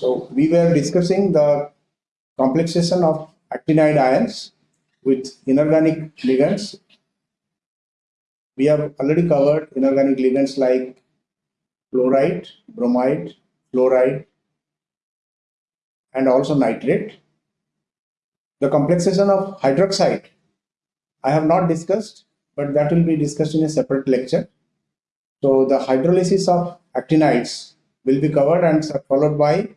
So we were discussing the complexation of actinide ions with inorganic ligands. We have already covered inorganic ligands like chloride, bromide, fluoride, and also nitrate. The complexation of hydroxide, I have not discussed, but that will be discussed in a separate lecture. So the hydrolysis of actinides will be covered and followed by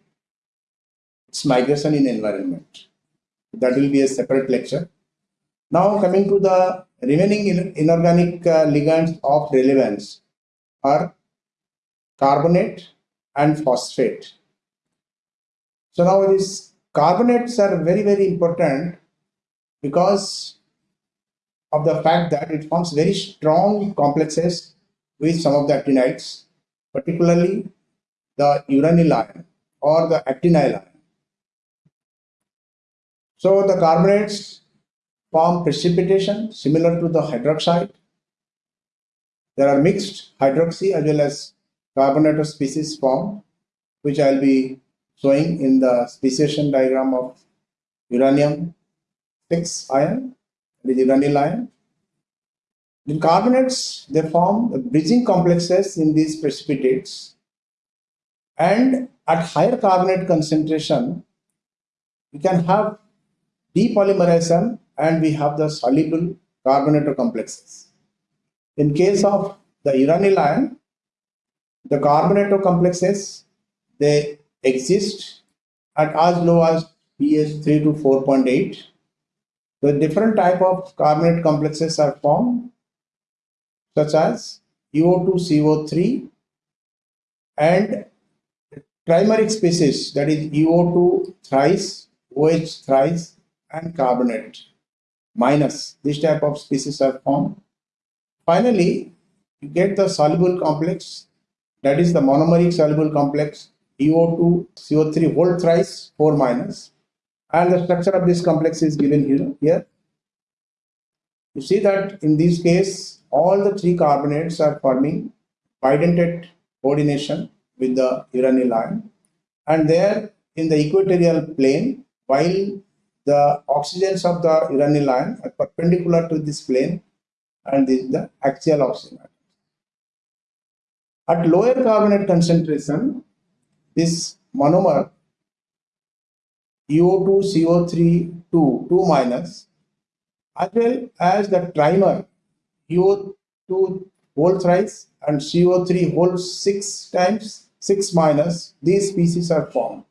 its migration in environment. That will be a separate lecture. Now coming to the remaining inorganic uh, ligands of relevance are carbonate and phosphate. So now these carbonates are very very important because of the fact that it forms very strong complexes with some of the actinides, particularly the uranyl ion or the actinyl ion. So the carbonates form precipitation similar to the hydroxide. There are mixed hydroxy as well as carbonated species formed, which I'll be showing in the speciation diagram of uranium 6 ion, the uranyl ion. In carbonates, they form bridging complexes in these precipitates and at higher carbonate concentration, we can have depolymerization and we have the soluble carbonato complexes. In case of the uranyl ion, the carbonato complexes, they exist at as low as pH 3 to 4.8. The different type of carbonate complexes are formed such as UO2CO3 and trimeric species that is UO2 thrice, OH thrice and carbonate minus this type of species are formed. Finally, you get the soluble complex that is the monomeric soluble complex UO2 CO3 whole thrice 4 minus and the structure of this complex is given here. here. You see that in this case all the three carbonates are forming bidentate coordination with the uranyl ion and there in the equatorial plane while the oxygens of the uranyl ion are perpendicular to this plane and this is the axial oxygen At lower carbonate concentration, this monomer UO2 CO3 2, 2 minus as well as the trimer UO2 whole thrice and CO3 whole 6 times 6 minus these species are formed.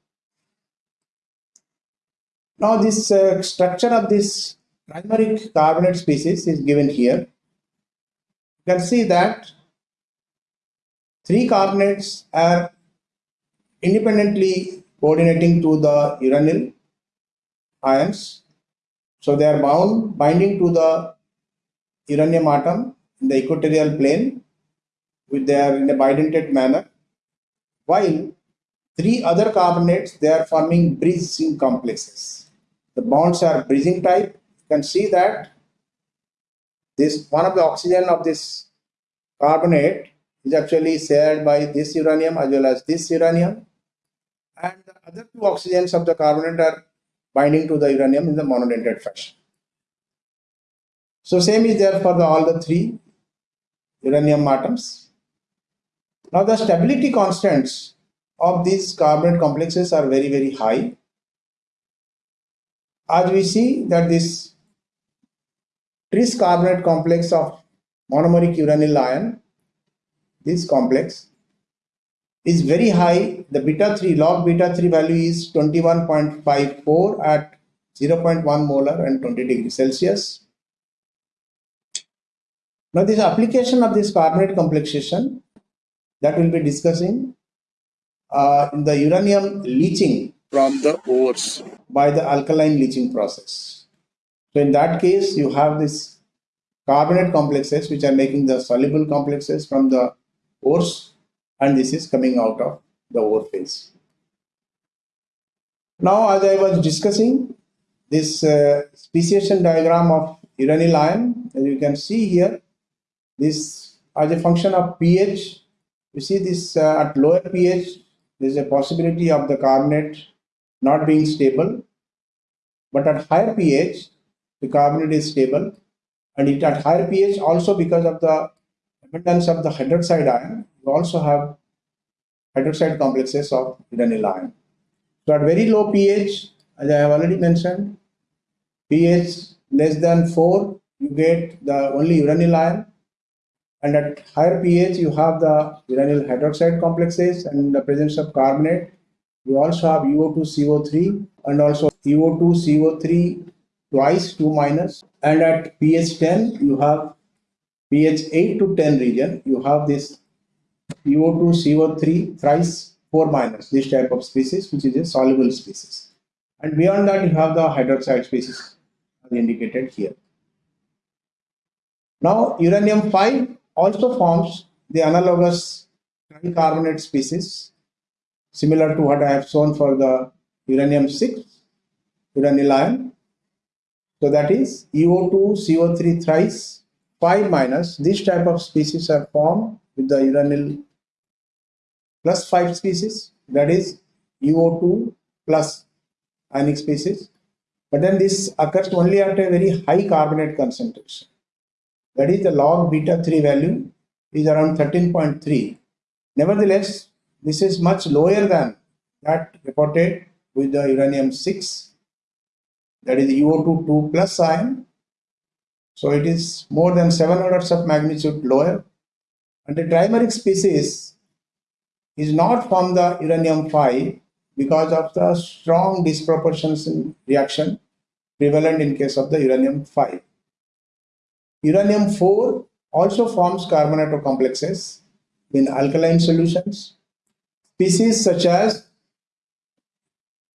Now this uh, structure of this trimeric carbonate species is given here. You can see that three carbonates are independently coordinating to the uranyl ions. So they are bound, binding to the uranium atom in the equatorial plane with their in a bidentate manner, while three other carbonates they are forming bridging complexes the bonds are bridging type. You can see that this one of the oxygen of this carbonate is actually shared by this uranium as well as this uranium and the other two oxygens of the carbonate are binding to the uranium in the monodentate fashion. So same is there for the, all the three uranium atoms. Now the stability constants of these carbonate complexes are very very high as we see that this tris carbonate complex of monomeric uranyl ion, this complex is very high. The beta 3 log beta 3 value is 21.54 at 0.1 molar and 20 degrees Celsius. Now this application of this carbonate complexation that we'll be discussing uh, in the uranium leaching from the ores by the alkaline leaching process. So in that case, you have this carbonate complexes which are making the soluble complexes from the ores and this is coming out of the ore phase. Now as I was discussing this uh, speciation diagram of uranyl ion as you can see here this as a function of pH you see this uh, at lower pH there is a possibility of the carbonate not being stable. But at higher pH, the carbonate is stable. And it at higher pH also because of the abundance of the hydroxide ion, you also have hydroxide complexes of uranyl ion. So at very low pH, as I have already mentioned, pH less than 4, you get the only uranyl ion. And at higher pH, you have the uranyl hydroxide complexes and the presence of carbonate, you also have UO2CO3 and also UO2CO3 twice 2. And at pH 10, you have pH 8 to 10 region, you have this UO2CO3 thrice 4 minus, this type of species, which is a soluble species. And beyond that, you have the hydroxide species as indicated here. Now, uranium 5 also forms the analogous tricarbonate species, similar to what I have shown for the uranium 6, uranyl ion. So that is UO2, CO3 thrice 5 minus. This type of species are formed with the uranyl plus 5 species, that is UO2 plus ionic species. But then this occurs only at a very high carbonate concentration. That is the log beta 3 value is around 13.3. Nevertheless, this is much lower than that reported with the uranium 6 that is UO2 2 plus ion. So it is more than 7 orders of magnitude lower. And the trimeric species is not from the uranium 5 because of the strong disproportions in reaction prevalent in case of the uranium 5. Uranium 4 also forms carbonate complexes in alkaline solutions. Species such as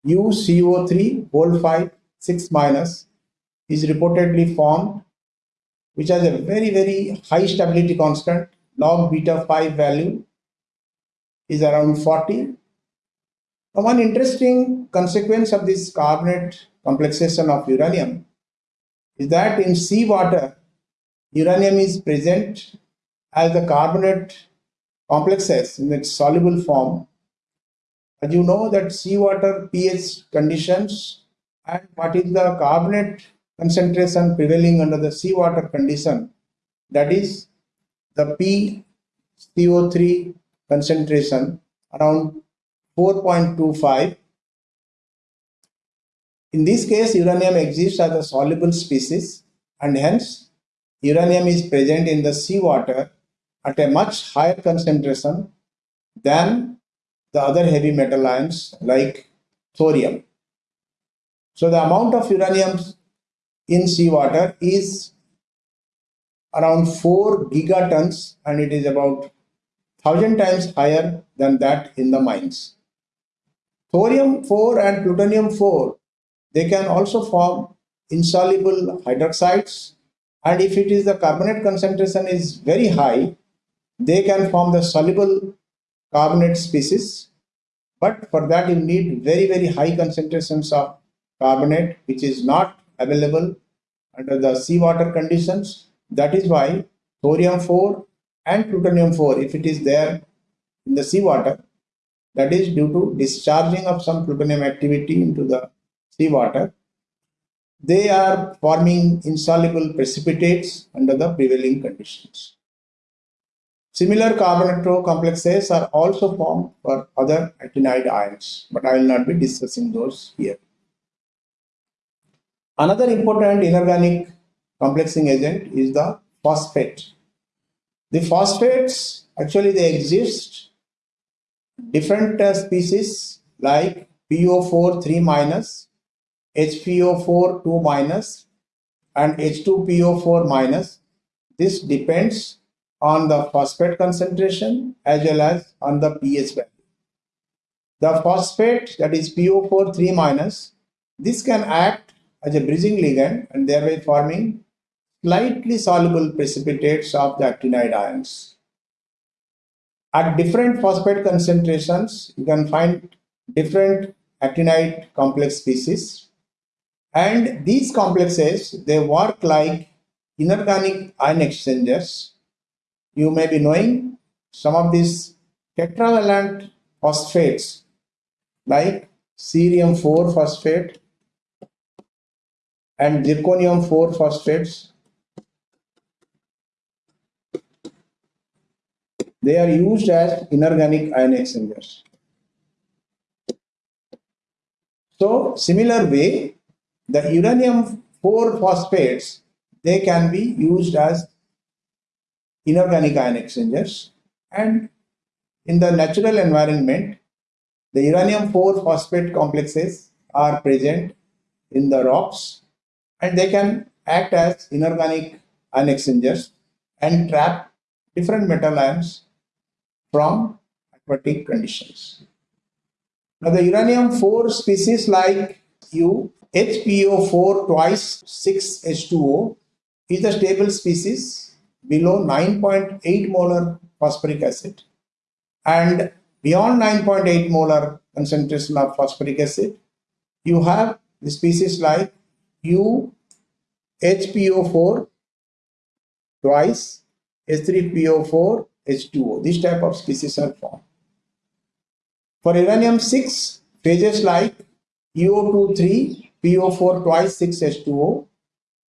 UCO3 whole 5 6 minus is reportedly formed which has a very very high stability constant log beta 5 value is around 40. One interesting consequence of this carbonate complexation of uranium is that in seawater, uranium is present as the carbonate complexes in its soluble form. As you know that seawater pH conditions and what is the carbonate concentration prevailing under the seawater condition that is the P CO3 concentration around 4.25. In this case, uranium exists as a soluble species and hence uranium is present in the seawater at a much higher concentration than the other heavy metal ions like thorium. So the amount of uranium in seawater is around 4 gigatons and it is about thousand times higher than that in the mines. Thorium 4 and plutonium 4, they can also form insoluble hydroxides and if it is the carbonate concentration is very high, they can form the soluble carbonate species. But for that you need very very high concentrations of carbonate which is not available under the seawater conditions. That is why thorium 4 and plutonium 4 if it is there in the seawater that is due to discharging of some plutonium activity into the seawater they are forming insoluble precipitates under the prevailing conditions. Similar carbonato complexes are also formed for other actinide ions, but I will not be discussing those here. Another important inorganic complexing agent is the phosphate. The phosphates, actually they exist different uh, species like PO4 3 minus, HPO4 2 minus and H2PO4 minus. This depends on the phosphate concentration as well as on the pH value. The phosphate that is PO4 3 minus, this can act as a bridging ligand and thereby forming slightly soluble precipitates of the actinide ions. At different phosphate concentrations, you can find different actinide complex species. And these complexes, they work like inorganic ion exchangers. You may be knowing some of these tetravalent phosphates like cerium 4 phosphate and zirconium 4 phosphates. They are used as inorganic ion exchangers. So similar way, the uranium 4 phosphates, they can be used as inorganic ion exchangers and in the natural environment, the uranium 4 phosphate complexes are present in the rocks and they can act as inorganic ion exchangers and trap different metal ions from aquatic conditions. Now the uranium 4 species like U, HPO4 twice 6H2O is a stable species below 9.8 molar phosphoric acid and beyond 9.8 molar concentration of phosphoric acid you have the species like U HPO4 twice H3PO4 H2O. This type of species are formed. For uranium 6, phases like UO2 PO4 twice 6 H2O,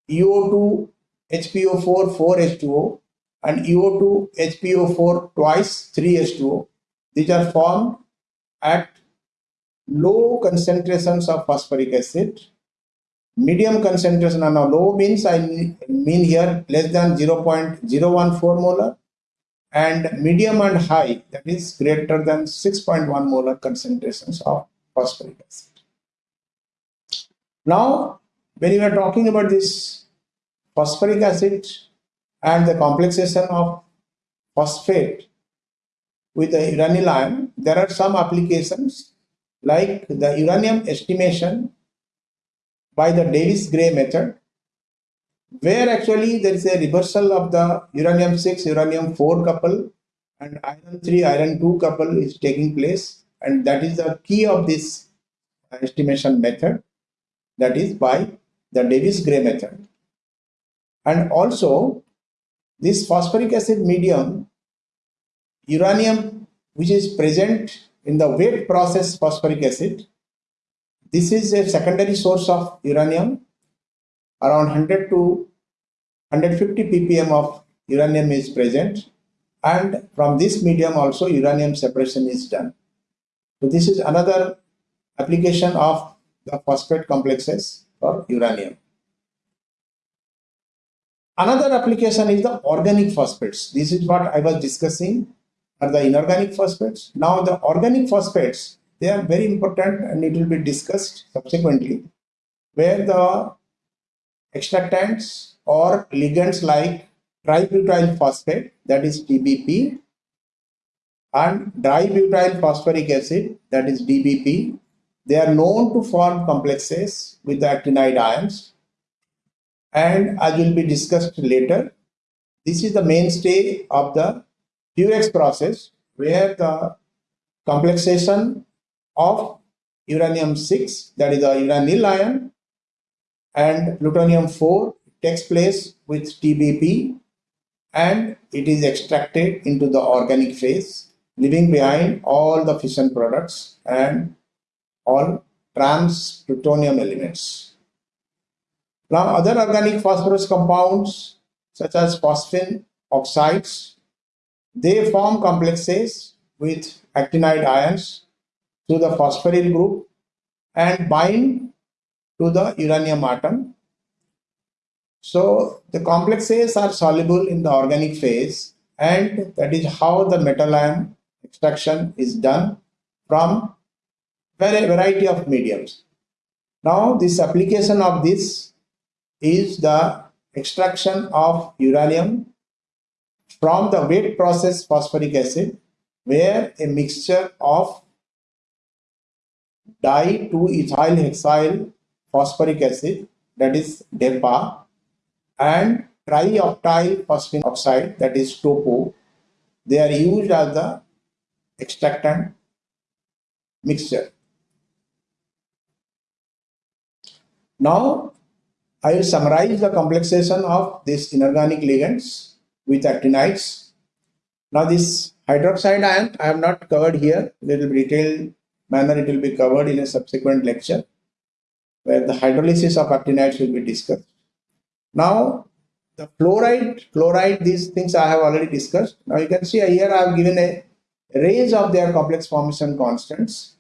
UO2 HPO4 4 H2O, and UO2 HPO4 twice 3 H2O. These are formed at low concentrations of phosphoric acid medium concentration and low means I mean here less than 0.014 molar and medium and high that is greater than 6.1 molar concentrations of phosphoric acid. Now when you are talking about this phosphoric acid and the complexation of phosphate with the uranyl ion, there are some applications like the uranium estimation by the Davies-Gray method, where actually there is a reversal of the uranium 6 uranium 4 couple and iron 3 iron 2 couple is taking place and that is the key of this estimation method that is by the Davies-Gray method. And also this phosphoric acid medium uranium which is present in the wet process phosphoric acid this is a secondary source of uranium. Around 100 to 150 ppm of uranium is present and from this medium also uranium separation is done. So this is another application of the phosphate complexes for uranium. Another application is the organic phosphates. This is what I was discussing are the inorganic phosphates. Now the organic phosphates they are very important and it will be discussed subsequently where the extractants or ligands like tributyl phosphate that is TBP and dibutyl phosphoric acid that is DBP they are known to form complexes with the actinide ions and as will be discussed later this is the mainstay of the Purex process where the complexation of uranium 6 that is the uranyl ion and plutonium 4 takes place with TBP and it is extracted into the organic phase leaving behind all the fission products and all trans plutonium elements. Now other organic phosphorus compounds such as phosphine oxides they form complexes with actinide ions through the phosphoryl group and bind to the uranium atom. So the complexes are soluble in the organic phase and that is how the metal ion extraction is done from a variety of mediums. Now this application of this is the extraction of uranium from the wet process phosphoric acid where a mixture of di-2-ethyl hexyl phosphoric acid that is DEPA and trioctyl phosphine oxide that is TOPO they are used as the extractant mixture. Now I will summarize the complexation of these inorganic ligands with actinides. Now this hydroxide ion I have not covered here. Little detailed manner it will be covered in a subsequent lecture where the hydrolysis of actinides will be discussed. Now the fluoride, chloride, these things I have already discussed. Now you can see here I have given a range of their complex formation constants.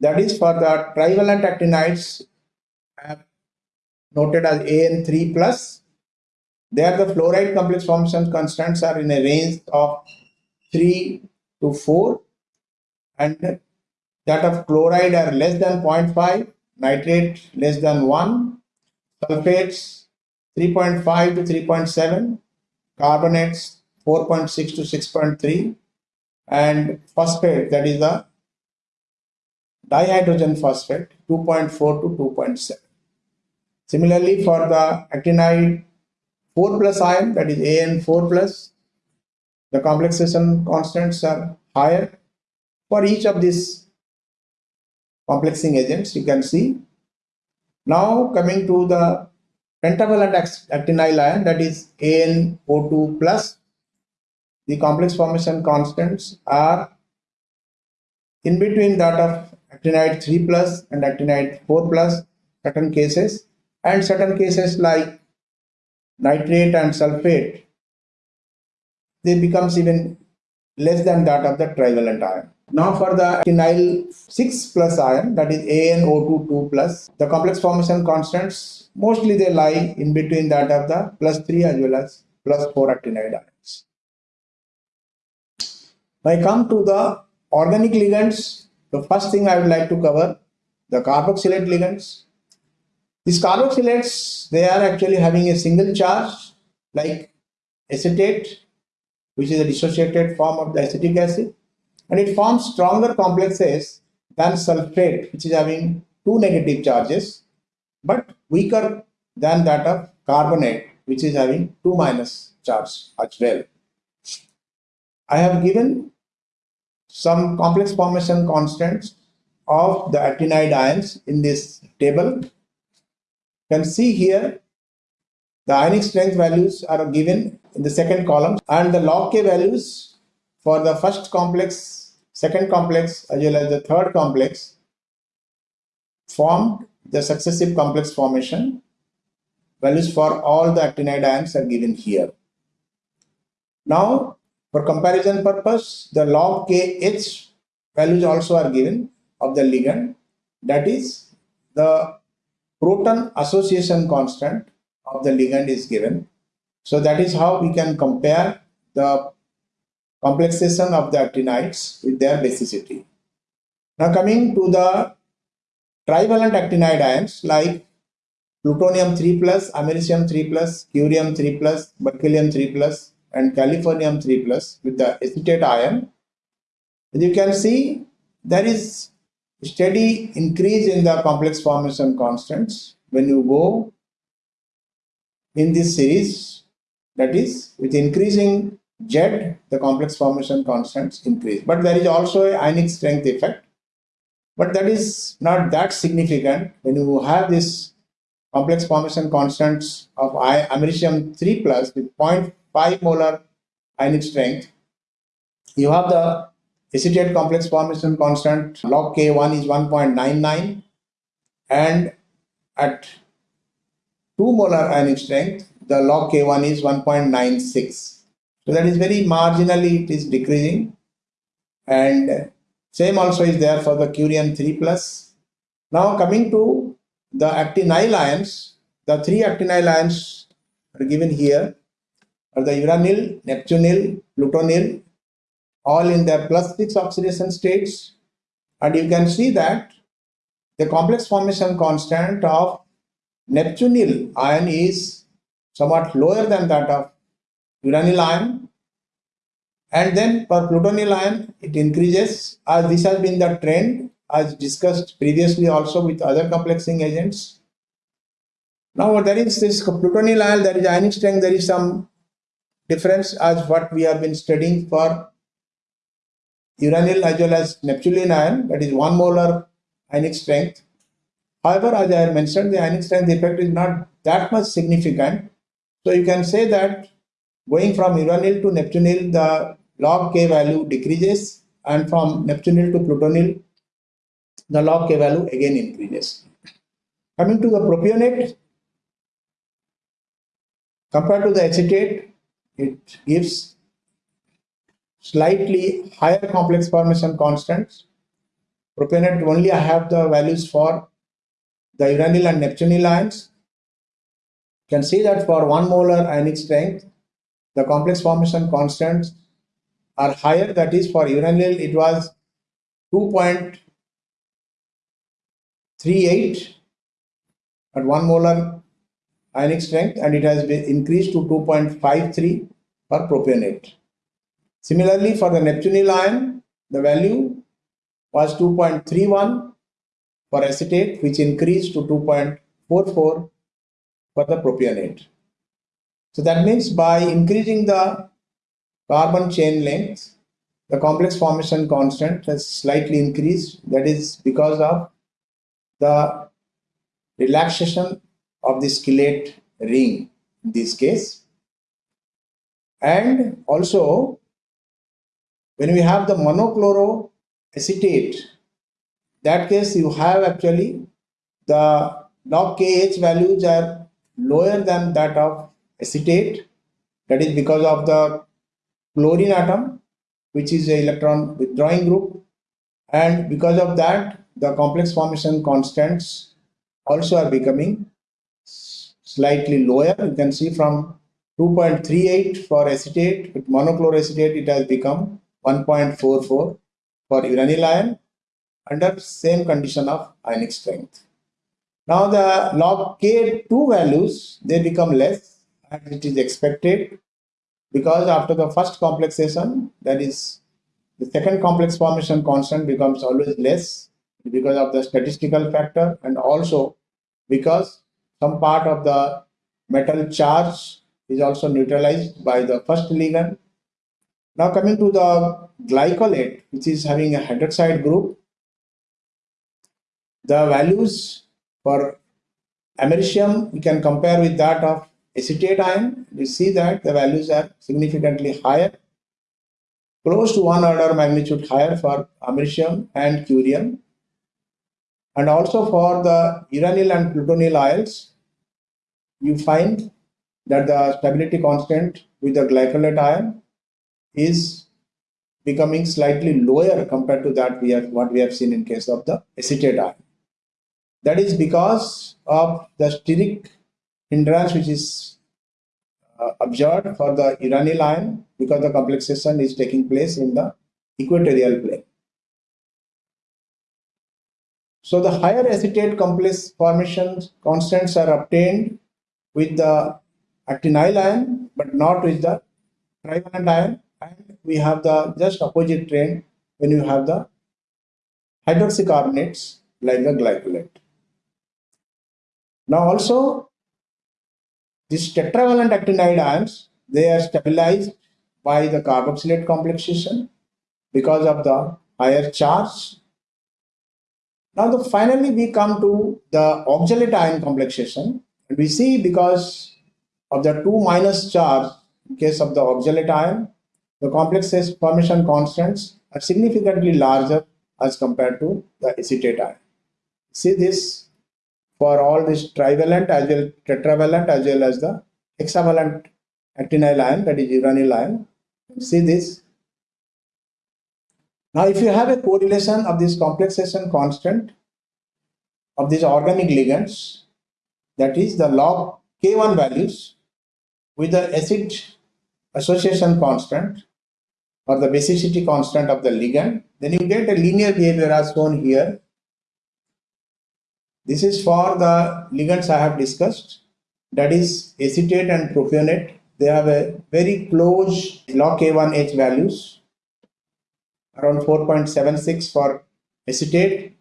That is for the trivalent actinides I have noted as AN3 plus. There the fluoride complex formation constants are in a range of 3 to 4 and that of chloride are less than 0.5, nitrate less than 1, sulfates 3.5 to 3.7, carbonates 4.6 to 6.3, and phosphate, that is the dihydrogen phosphate, 2.4 to 2.7. Similarly, for the actinide 4 plus ion, that is AN4 plus, the complexation constants are higher. For each of these complexing agents, you can see. Now coming to the pentavalent actinyl ion that is ANO2 plus. The complex formation constants are in between that of actinide 3 plus and actinide 4 plus certain cases and certain cases like nitrate and sulfate they becomes even less than that of the trivalent ion. Now for the actinyl 6 plus ion that is ANO2 2 plus the complex formation constants mostly they lie in between that of the plus 3 as well as plus 4 actinide ions. When I come to the organic ligands the first thing I would like to cover the carboxylate ligands. These carboxylates they are actually having a single charge like acetate which is a dissociated form of the acetic acid and it forms stronger complexes than sulfate which is having two negative charges but weaker than that of carbonate which is having two minus charge as well. I have given some complex formation constants of the actinide ions in this table. Can see here the ionic strength values are given in the second column and the log K values for the first complex, second complex as well as the third complex formed the successive complex formation. Values for all the actinide ions are given here. Now for comparison purpose the log KH values also are given of the ligand that is the proton association constant of the ligand is given so that is how we can compare the complexation of the actinides with their basicity. Now coming to the trivalent actinide ions like plutonium 3 plus, americium 3 plus, curium 3 plus, berkelium 3 plus and californium 3 plus with the acetate ion. As you can see there is steady increase in the complex formation constants when you go in this series that is, with increasing Z, the complex formation constants increase. But there is also a ionic strength effect. But that is not that significant when you have this complex formation constants of I americium 3 plus with 0.5 molar ionic strength. You have the acetate complex formation constant log K1 is 1.99 and at 2 molar ionic strength the log K1 is 1.96. So that is very marginally it is decreasing and same also is there for the curium 3 plus. Now coming to the actinyl ions, the three actinyl ions are given here are the uranyl, neptunyl, plutonyl all in their plus 6 oxidation states and you can see that the complex formation constant of neptunyl ion is somewhat lower than that of uranyl ion. And then for plutonyl ion, it increases as this has been the trend as discussed previously also with other complexing agents. Now what there is this plutonyl ion, there is ionic strength, there is some difference as what we have been studying for uranyl as well as neptunyl ion, that is one molar ionic strength. However, as I mentioned, the ionic strength effect is not that much significant so you can say that going from uranyl to neptunilyl, the log K value decreases and from Neptunyl to Plutonyl, the log K value again increases. Coming to the propionate, compared to the acetate, it gives slightly higher complex formation constants. Propionate only I have the values for the uranyl and neptunyl ions. You can see that for one molar ionic strength, the complex formation constants are higher. That is for uranyl, it was 2.38 at one molar ionic strength and it has been increased to 2.53 for propionate. Similarly, for the neptunyl ion, the value was 2.31 for acetate, which increased to 2.44 for the propionate. So that means by increasing the carbon chain length, the complex formation constant has slightly increased. That is because of the relaxation of the chelate ring in this case. And also, when we have the monochloroacetate, that case you have actually the log KH values are lower than that of acetate. That is because of the chlorine atom, which is a electron withdrawing group. And because of that, the complex formation constants also are becoming slightly lower. You can see from 2.38 for acetate, with monochloroacetate it has become 1.44 for uranyl ion under same condition of ionic strength. Now the log K2 values, they become less as it is expected because after the first complexation, that is the second complex formation constant becomes always less because of the statistical factor and also because some part of the metal charge is also neutralized by the first ligand. Now coming to the glycolate, which is having a hydroxide group, the values for americium we can compare with that of acetate ion. We see that the values are significantly higher, close to one order magnitude higher for americium and curium and also for the uranyl and plutonyl ions, you find that the stability constant with the glycolate ion is becoming slightly lower compared to that we have what we have seen in case of the acetate ion. That is because of the steric hindrance which is uh, observed for the uranyl ion because the complexation is taking place in the equatorial plane. So the higher acetate complex formation constants are obtained with the actinyl ion, but not with the trivalent ion. We have the just opposite trend when you have the hydroxycarboxylates like the glycolate. Now also, these tetravalent actinide ions, they are stabilized by the carboxylate complexation because of the higher charge now, the, finally, we come to the oxalate ion complexation. And we see because of the 2 minus charge in case of the oxalate ion, the complex formation constants are significantly larger as compared to the acetate ion. See this for all this trivalent as well tetravalent as well as the hexavalent actinyl ion that is uranyl ion. See this now, if you have a correlation of this complexation constant of these organic ligands, that is the log K1 values with the acid association constant or the basicity constant of the ligand, then you get a linear behavior as shown here. This is for the ligands I have discussed, that is acetate and propionate. They have a very close log K1H values around 4.76 for acetate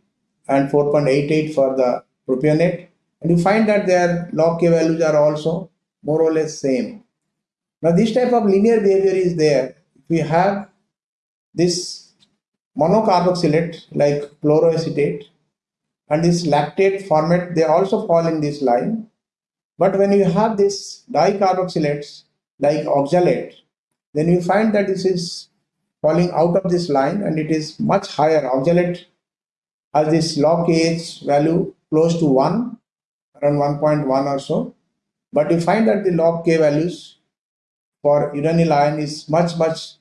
and 4.88 for the propionate and you find that their log K values are also more or less same. Now this type of linear behavior is there. We have this monocarboxylate like chloroacetate and this lactate formate they also fall in this line. But when you have this dicarboxylates like oxalate then you find that this is falling out of this line and it is much higher. Oxalate has this log KH value close to 1, around 1.1 or so. But you find that the log K values for uranyl ion is much, much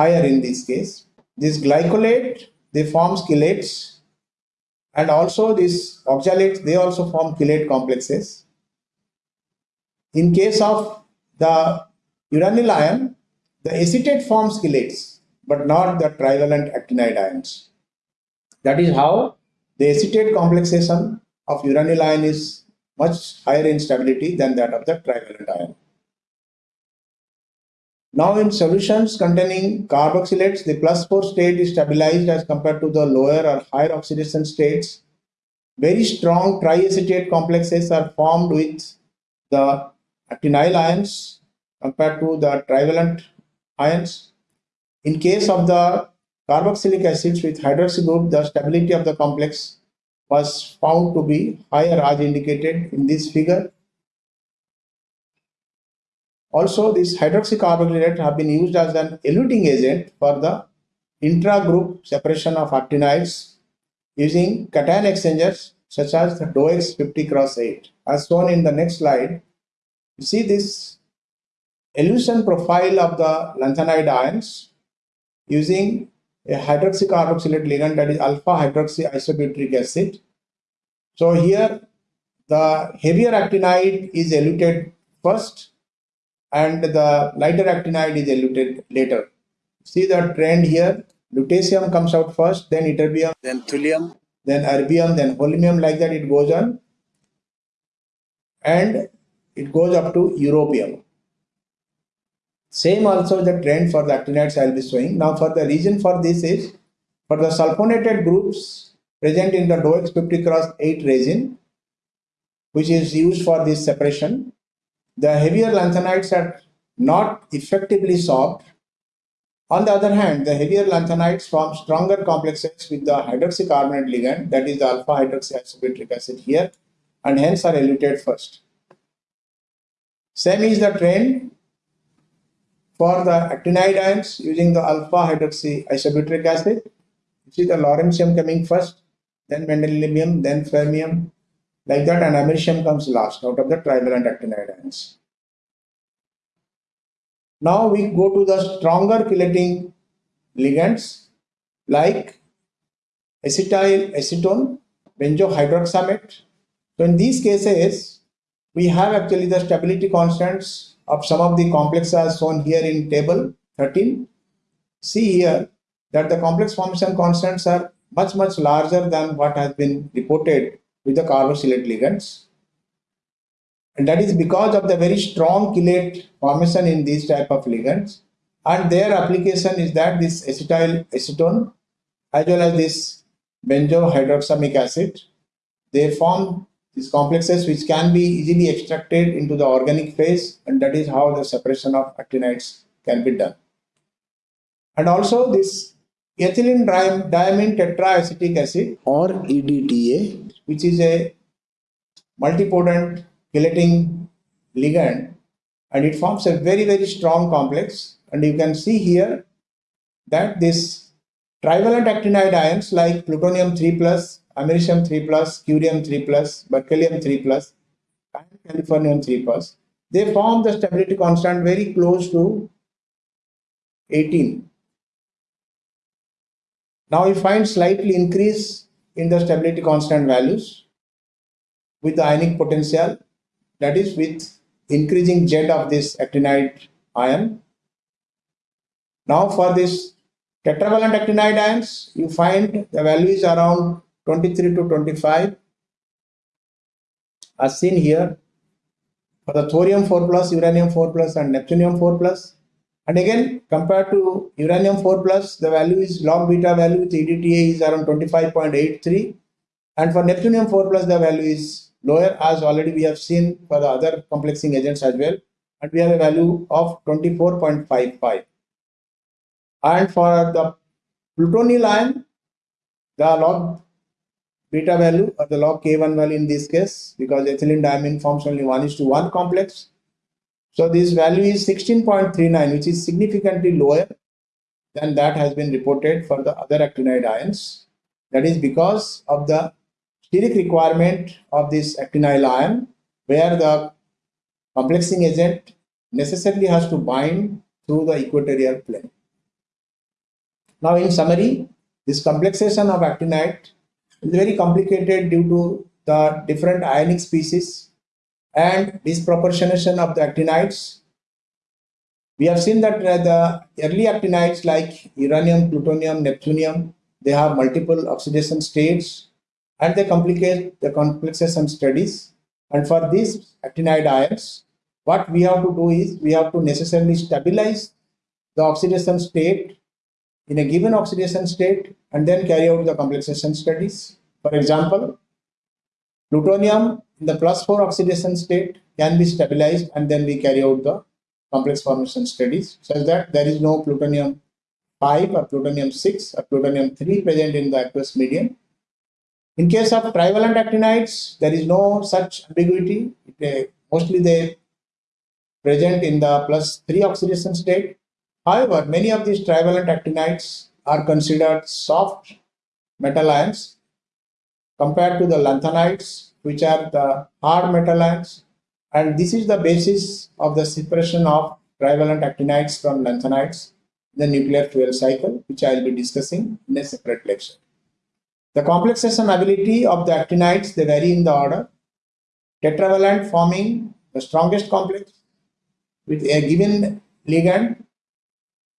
higher in this case. This glycolate, they form chelates and also these oxalates, they also form chelate complexes. In case of the uranyl ion, the acetate forms chelates, but not the trivalent actinide ions. That is how the acetate complexation of uranyl ion is much higher in stability than that of the trivalent ion. Now in solutions containing carboxylates, the plus 4 state is stabilized as compared to the lower or higher oxidation states. Very strong triacetate complexes are formed with the actinyl ions compared to the trivalent ions. In case of the carboxylic acids with hydroxy group, the stability of the complex was found to be higher as indicated in this figure. Also, these hydroxycarboxylates have been used as an eluting agent for the intra-group separation of actinides using cation exchangers such as the Dowex 50 cross 8. As shown in the next slide, you see this elution profile of the lanthanide ions using a hydroxycarboxylate ligand that is alpha hydroxy isobutyric acid. So here the heavier actinide is eluted first and the lighter actinide is eluted later. See the trend here. Lutetium comes out first, then ytterbium, then thulium, then erbium, then holmium, like that it goes on. And it goes up to europium. Same also the trend for the actinides I will be showing. Now for the reason for this is, for the sulfonated groups present in the Dowex 50 cross 8 resin, which is used for this separation, the heavier lanthanides are not effectively sorbed. On the other hand, the heavier lanthanides form stronger complexes with the hydroxycarboxylate ligand, that is the alpha hydroxyisobutyric acid here, and hence are eluted first. Same is the trend for the actinide ions using the alpha hydroxyisobutyric acid. You see the lawrencium coming first, then mendelevium, then fermium, like that americium comes last out of the trivalent actinide ions. Now we go to the stronger chelating ligands like acetyl acetone, benzohydroxamate. So in these cases, we have actually the stability constants of some of the complexes shown here in table 13. See here that the complex formation constants are much much larger than what has been reported with the carboxylate ligands. And that is because of the very strong chelate formation in these type of ligands. And their application is that this acetyl acetone as well as this benzohydroxamic acid, they form these complexes which can be easily extracted into the organic phase and that is how the separation of actinides can be done. And also this ethylene diamine tetraacetic acid or EDTA which is a multipotent chelating ligand and it forms a very very strong complex and you can see here that this trivalent actinide ions like plutonium 3 plus, americium 3 plus, curium 3 plus, berkelium 3 plus and californium 3 plus they form the stability constant very close to 18. Now you find slightly increase in the stability constant values with the ionic potential that is with increasing Z of this actinide ion. Now for this tetravalent actinide ions, you find the value is around 23 to 25 as seen here for the thorium 4 plus, uranium 4 plus and neptunium 4 plus. And again, compared to uranium 4 plus, the value is log beta value with EDTA is around 25.83. And for neptunium 4 plus, the value is lower as already we have seen for the other complexing agents as well. And we have a value of 24.55 and for the plutonium ion the log beta value or the log k1 value in this case because ethylene diamine forms only 1 is to 1 complex so this value is 16.39 which is significantly lower than that has been reported for the other actinide ions. That is because of the steric requirement of this actinyl ion, where the complexing agent necessarily has to bind through the equatorial plane. Now, in summary, this complexation of actinide is very complicated due to the different ionic species and disproportionation of the actinides. We have seen that uh, the early actinides like uranium, plutonium, neptunium, they have multiple oxidation states and they complicate the complexation studies. And for these actinide ions, what we have to do is we have to necessarily stabilize the oxidation state in a given oxidation state and then carry out the complexation studies. For example, plutonium the plus 4 oxidation state can be stabilized and then we carry out the complex formation studies such that there is no plutonium 5 or plutonium 6 or plutonium 3 present in the aqueous medium. In case of trivalent actinides, there is no such ambiguity. It, uh, mostly they present in the plus 3 oxidation state. However, many of these trivalent actinides are considered soft metal ions compared to the lanthanides, which are the hard metal ions. And this is the basis of the separation of trivalent actinides from lanthanides in the nuclear fuel cycle, which I will be discussing in a separate lecture. The complexation ability of the actinides, they vary in the order. Tetravalent forming the strongest complex with a given ligand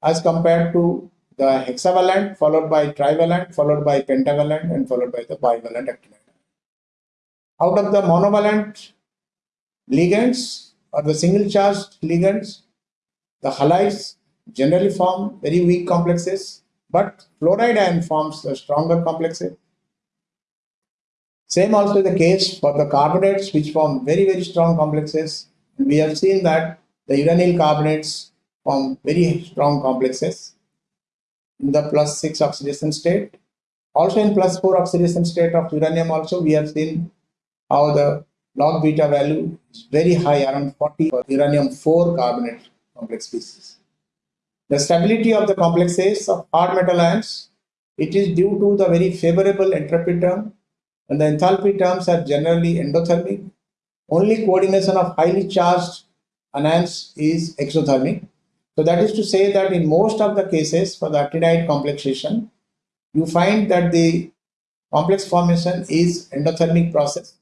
as compared to the hexavalent followed by trivalent followed by pentavalent and followed by the bivalent actinide. Out of the monovalent ligands or the single charged ligands, the halides generally form very weak complexes, but fluoride ion forms the stronger complexes. Same also the case for the carbonates which form very very strong complexes. We have seen that the uranyl carbonates form very strong complexes in the plus 6 oxidation state. Also in plus 4 oxidation state of uranium also we have seen how the log beta value is very high around 40 for uranium 4 carbonate complex species. The stability of the complexes of hard metal ions, it is due to the very favorable entropy term and the enthalpy terms are generally endothermic. Only coordination of highly charged anions is exothermic. So that is to say that in most of the cases for the actinide complexation, you find that the complex formation is endothermic process.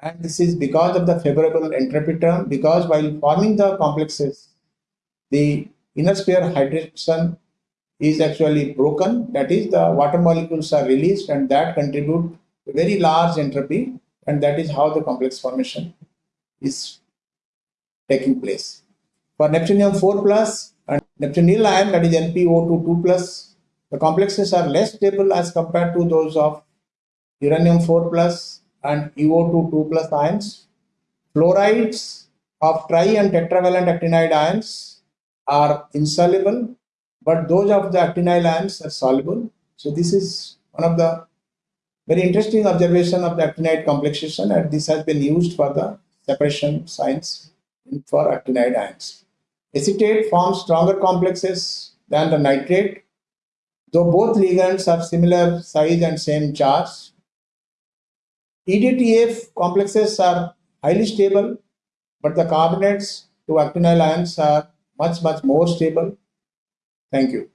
And this is because of the favorable entropy term, because while forming the complexes, the inner sphere hydration is actually broken. That is the water molecules are released and that contribute very large entropy and that is how the complex formation is taking place. For neptunium 4 plus and neptunium ion that is NpO2 2 plus, the complexes are less stable as compared to those of uranium 4 plus and UO2 2 plus ions. Fluorides of tri and tetravalent actinide ions are insoluble, but those of the actinyl ions are soluble. So this is one of the very interesting observation of the actinide complexation and this has been used for the separation science for actinide ions. Acetate forms stronger complexes than the nitrate, though both ligands have similar size and same charge. EDTA complexes are highly stable, but the carbonates to actinyl ions are much, much more stable. Thank you.